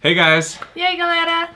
Hey guys! E aí galera?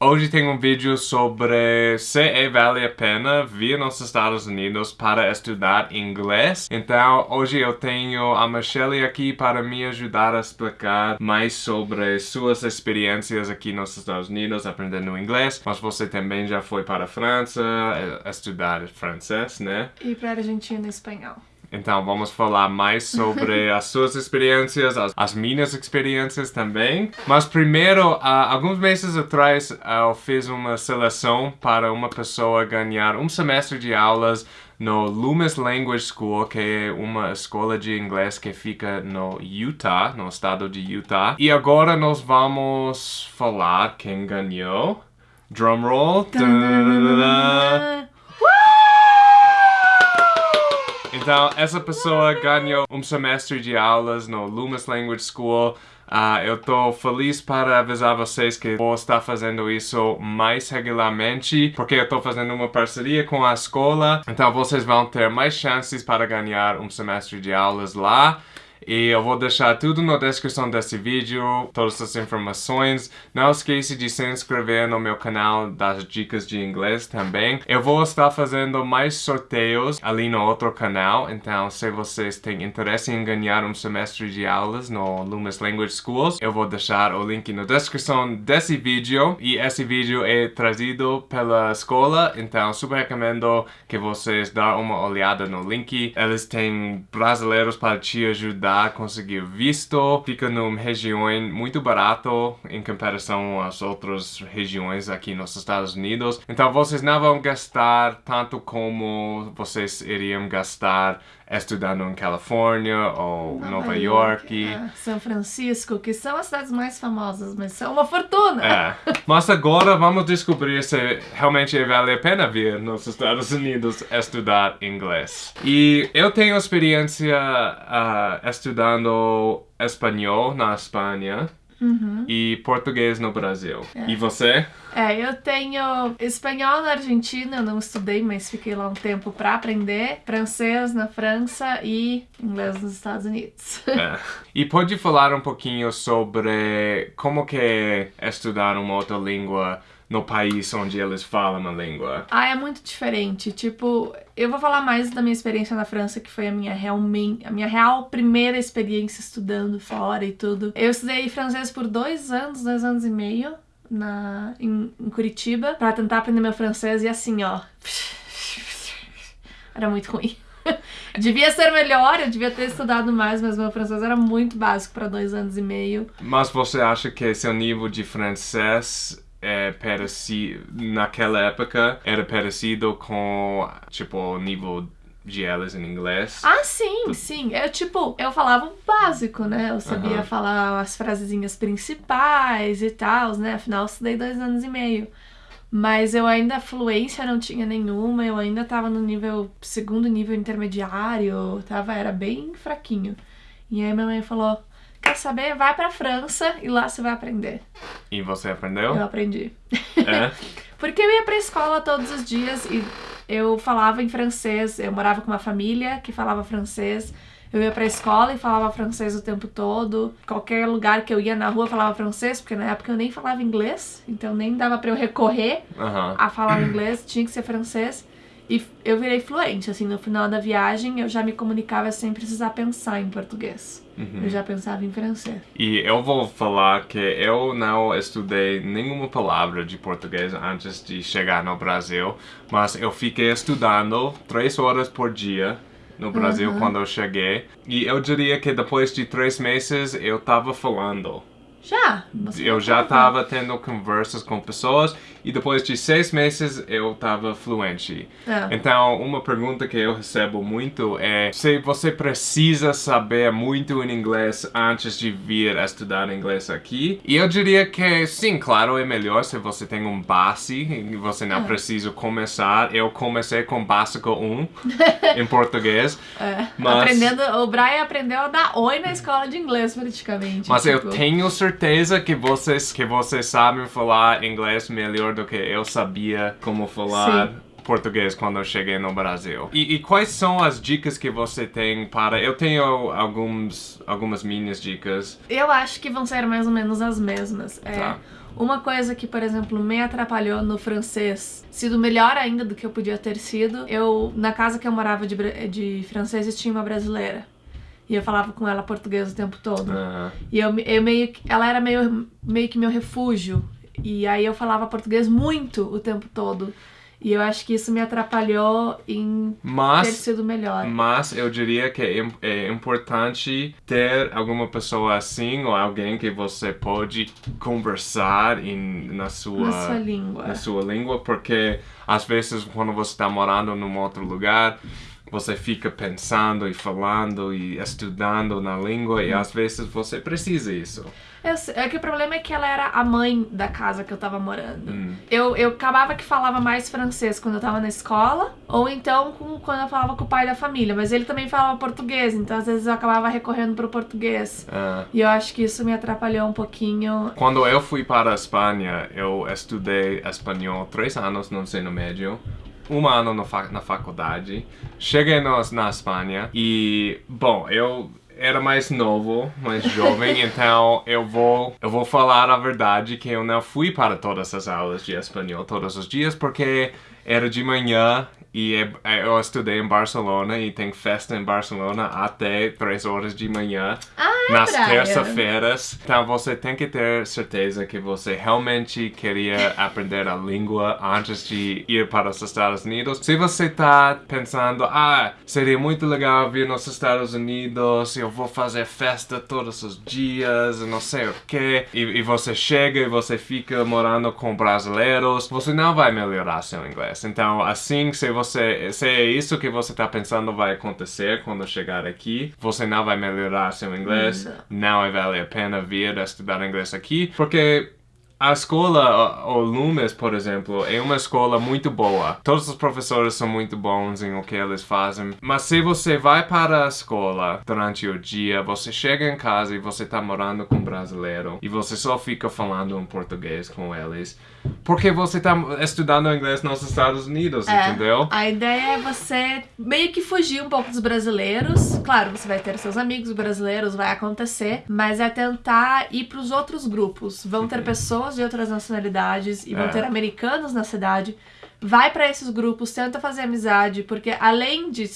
Hoje tem um vídeo sobre se é vale a pena vir nos Estados Unidos para estudar inglês. Então, hoje eu tenho a Michelle aqui para me ajudar a explicar mais sobre suas experiências aqui nos Estados Unidos aprendendo inglês. Mas você também já foi para a França eh, estudar francês, né? E para a Argentina espanhol. Então vamos falar mais sobre as suas experiências, as, as, minhas experiências também. Mas primeiro, uh, alguns meses atrás eu fiz uma seleção para uma pessoa ganhar um semestre de aulas no Loomis Language School, que é uma escola de inglês que fica no Utah, no estado de Utah. E agora nós vamos falar quem ganhou. Drumroll. Então, essa pessoa ganhou um semestre de aulas no Loomis Language School. Uh, eu estou feliz para avisar vocês que vou estar fazendo isso mais regularmente, porque eu estou fazendo uma parceria com a escola. Então, vocês vão ter mais chances para ganhar um semestre de aulas lá. E eu vou deixar tudo na descrição desse vídeo, todas as informações. Não esqueça de se inscrever no meu canal das dicas de inglês também. Eu vou estar fazendo mais sorteios ali no outro canal, então se vocês têm interesse em ganhar um semestre de aulas no Loomis Language Schools, eu vou deixar o link na descrição desse vídeo. E esse vídeo é trazido pela escola, então super recomendo que vocês dêem uma olhada no link. Eles têm brasileiros para te ajudar conseguir visto, fica numa região muito barato em comparação às outras regiões aqui nos Estados Unidos. Então vocês não vão gastar tanto como vocês iriam gastar estudando em Califórnia ou Nova, Nova York. York é, São Francisco, que são as cidades mais famosas, mas são uma fortuna. É. Mas agora vamos descobrir se realmente vale a pena vir nos Estados Unidos estudar inglês. E eu tenho experiência uh, estudando espanhol na Espanha. Uhum. e português no Brasil. É. E você? É, eu tenho espanhol na Argentina, eu não estudei, mas fiquei lá um tempo para aprender, francês na França e inglês nos Estados Unidos. É. E pode falar um pouquinho sobre como que é estudar uma outra língua no país onde eles falam a língua? Ah, é muito diferente. Tipo, eu vou falar mais da minha experiência na França, que foi a minha realmente, a minha real primeira experiência estudando fora e tudo. Eu estudei francês por dois anos, dois anos e meio na, em, em Curitiba para tentar aprender meu francês e assim, ó. Era muito ruim. devia ser melhor, eu devia ter estudado mais, mas meu francês era muito básico para dois anos e meio. Mas você acha que seu nível de francês é parecido, naquela época, era parecido com, tipo, o nível de elas em inglês. Ah, sim, sim. Eu, tipo, eu falava o básico, né? Eu sabia falar as frasezinhas principais e tal, né? Afinal, eu estudei dois anos e meio. Mas eu ainda, fluência não tinha nenhuma, eu ainda tava no nível, segundo nível intermediário, tava, era bem fraquinho. E aí minha mãe falou, quer saber? Vai pra França e lá você vai aprender. E você aprendeu? Eu aprendi. É? Porque eu ia pra escola todos os dias e eu falava em francês. Eu morava com uma família que falava francês. Eu ia pra escola e falava francês o tempo todo. Qualquer lugar que eu ia na rua falava francês, porque na época eu nem falava inglês, então nem dava para eu recorrer uhum. a falar inglês, tinha que ser francês. E eu virei fluente, assim, no final da viagem eu já me comunicava sem precisar pensar em português. Uhum. Eu já pensava em francês. E eu vou falar que eu não estudei nenhuma palavra de português antes de chegar no Brasil, mas eu fiquei estudando três horas por dia no Brasil uhum. quando eu cheguei. E eu diria que depois de três meses eu tava falando. Já? Eu já estava tendo conversas com pessoas e depois de seis meses eu estava fluente. É. Então, uma pergunta que eu recebo muito é se você precisa saber muito em inglês antes de vir estudar inglês aqui. E eu diria que sim, claro, é melhor se você tem um base e você não é. precisa começar. Eu comecei com básico 1 em português. É. Mas... Aprendendo, o Brian aprendeu a dar oi na escola de inglês praticamente. Mas tipo... eu tenho certeza que vocês, que vocês sabem falar inglês melhor do que eu sabia como falar. Sim. português quando eu cheguei no Brasil. E, e, quais são as dicas que você tem para... Eu tenho alguns, algumas minhas dicas. Eu acho que vão ser mais ou menos as mesmas. É, tá. Uma coisa que, por exemplo, me atrapalhou no francês, sido melhor ainda do que eu podia ter sido, eu, na casa que eu morava de, de franceses, tinha uma brasileira. E eu falava com ela português o tempo todo. Uhum. E eu, eu meio que, ela era meio, meio que meu refúgio. E aí eu falava português muito o tempo todo. E eu acho que isso me atrapalhou em mas, ter sido melhor. Mas eu diria que é, é, importante ter alguma pessoa assim ou alguém que você pode conversar em, na, sua, na sua língua. Na sua língua, porque às vezes quando você está morando num outro lugar você fica pensando e falando e estudando na língua e às vezes você precisa isso. Eu, é que o problema é que ela era a mãe da casa que eu tava morando. Hum. Eu, eu acabava que falava mais francês quando eu tava na escola, ou então com, quando eu falava com o pai da família, mas ele também falava português, então às vezes eu acabava recorrendo pro português. Ah. E eu acho que isso me atrapalhou um pouquinho. Quando eu fui para a Espanha, eu estudei espanhol três anos no ensino médio um ano na faculdade. Cheguei no, na Espanha e, bom, eu era mais novo, mais jovem, então eu vou eu vou falar a verdade que eu não fui para todas as aulas de espanhol todos os dias porque era de manhã e é, é, eu estudei em Barcelona e tem festa em Barcelona até 3 horas de manhã. Ah, nas terça-feiras. Então você tem que ter certeza que você realmente queria aprender a língua antes de ir para os Estados Unidos. Se você está pensando, ah, seria muito legal vir nos Estados Unidos, eu vou fazer festa todos os dias, não sei o que, e, e você chega e você fica morando com brasileiros, você não vai melhorar seu inglês. Então, assim, se você, se é isso que você está pensando vai acontecer quando chegar aqui, você não vai melhorar seu inglês, não, não vale a pena vir estudar inglês aqui, porque a escola, o Lumes, por exemplo, é uma escola muito boa. Todos os professores são muito bons em o que eles fazem. Mas se você vai para a escola durante o dia, você chega em casa e você está morando com um brasileiro e você só fica falando em português com eles, porque você está estudando inglês nos Estados Unidos, é, entendeu? A ideia é você meio que fugir um pouco dos brasileiros. Claro, você vai ter seus amigos brasileiros, vai acontecer, mas é tentar ir para os outros grupos. Vão ter uhum. Pessoas de outras nacionalidades e vão é. ter americanos na cidade. Vai para esses grupos, tenta fazer amizade, porque além de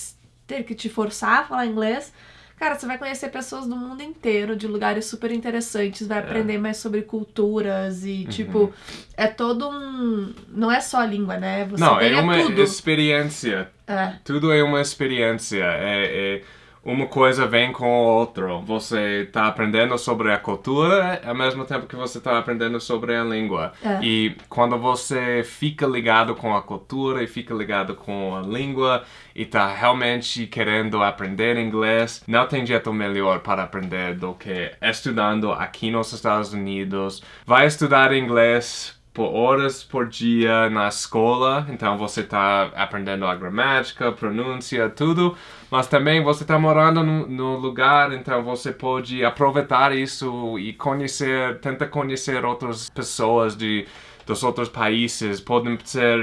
ter que te forçar a falar inglês, Cara, você vai conhecer pessoas do mundo inteiro, de lugares super interessantes, vai é. aprender mais sobre culturas e, uhum. tipo, é todo um. Não é só a língua, né? Você Não, é uma tudo. experiência. É. Tudo é uma experiência. É, é uma coisa vem com a outra. Você está aprendendo sobre a cultura ao mesmo tempo que você está aprendendo sobre a língua. É. E quando você fica ligado com a cultura e fica ligado com a língua e está realmente querendo aprender inglês, não tem jeito melhor para aprender do que estudando aqui nos Estados Unidos. Vai estudar inglês por horas por dia na escola, então você está aprendendo a gramática, pronúncia, tudo, mas também você está morando no, no, lugar, então você pode aproveitar isso e conhecer, tentar conhecer outras pessoas de dos outros países, podem ser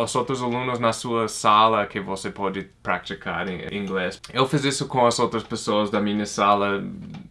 os outros alunos na sua sala que você pode praticar em inglês. Eu fiz isso com as outras pessoas da minha sala,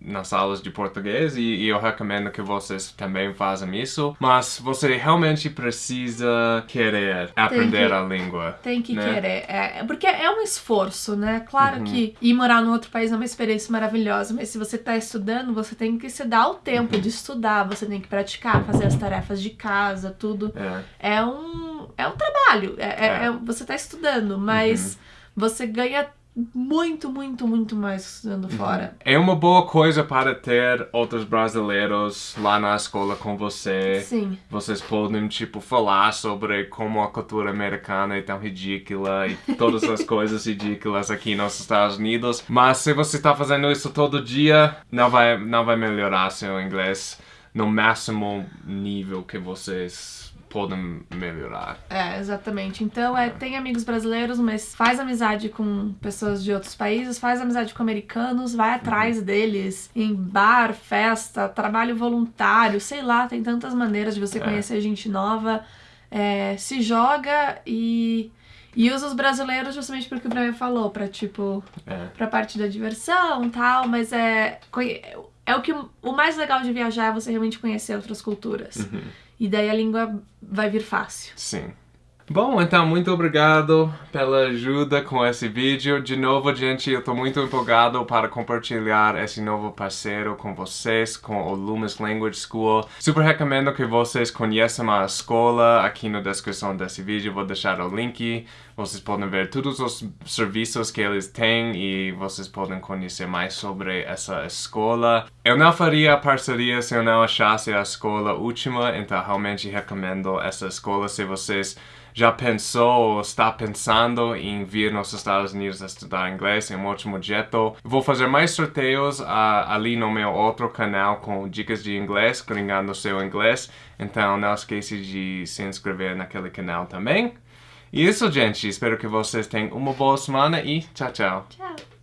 nas salas de português, e, e eu recomendo que vocês também façam isso, mas você realmente precisa querer aprender que, a língua. Tem que né? querer, é, porque é um esforço, né? Claro uhum. que ir morar num outro país é uma experiência maravilhosa, mas se você está estudando, você tem que se dar o tempo uhum. de estudar, você tem que praticar, fazer as tarefas de casa, tudo. É, é um, é um trabalho. É, é. é, é você está estudando, mas uhum. você ganha muito, muito, muito mais estudando uhum. fora. É uma boa coisa para ter outros brasileiros lá na escola com você. Sim. Vocês podem, tipo, falar sobre como a cultura americana é tão ridícula e todas as coisas ridículas aqui nos Estados Unidos. Mas se você está fazendo isso todo dia, não vai, não vai melhorar seu inglês no máximo nível que vocês podem melhorar. É, exatamente. Então, é, tem amigos brasileiros, mas faz amizade com pessoas de outros países, faz amizade com americanos, vai atrás uhum. deles em bar, festa, trabalho voluntário, sei lá, tem tantas maneiras de você é. conhecer gente nova. É, se joga e E usa os brasileiros justamente porque o Brian falou, pra tipo, É. pra parte da diversão e tal, mas é. É o que o mais legal de viajar é você realmente conhecer outras culturas. Uhum. E daí a língua vai vir fácil. Sim. Bom, então, muito obrigado pela ajuda com esse vídeo. De novo, gente, eu tô muito empolgado para compartilhar esse novo parceiro com vocês, com o Loomis Language School. Super recomendo que vocês conheçam a escola aqui na descrição desse vídeo. Vou deixar o link. Vocês podem ver todos os serviços que eles têm e vocês podem conhecer mais sobre essa escola. Eu não faria a parceria se eu não achasse a escola última, então realmente recomendo essa escola se vocês já pensou ou está pensando em vir nos Estados Unidos estudar inglês, é um ótimo jeito. Vou fazer mais sorteios ah, ali no meu outro canal com dicas de inglês, gringando seu inglês. Então não esqueça de se inscrever naquele canal também. E isso, gente. Espero que vocês tenham uma boa semana e tchau, tchau. Tchau!